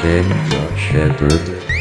King Shepherd.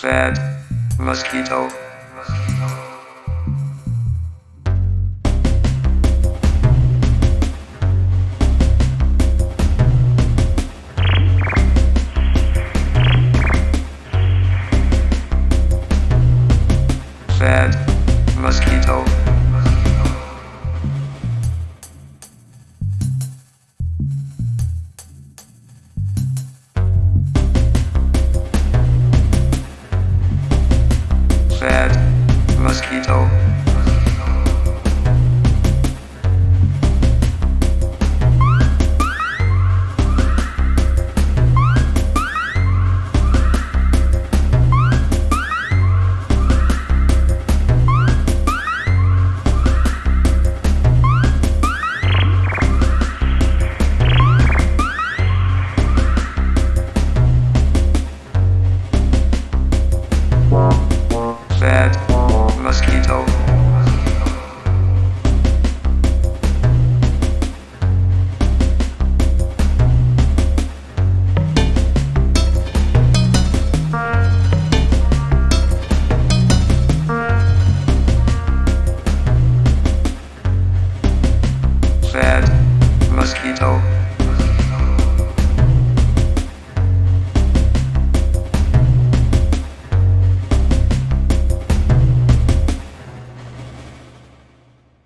Fat mosquito. Mosquito. Fat mosquito. toe.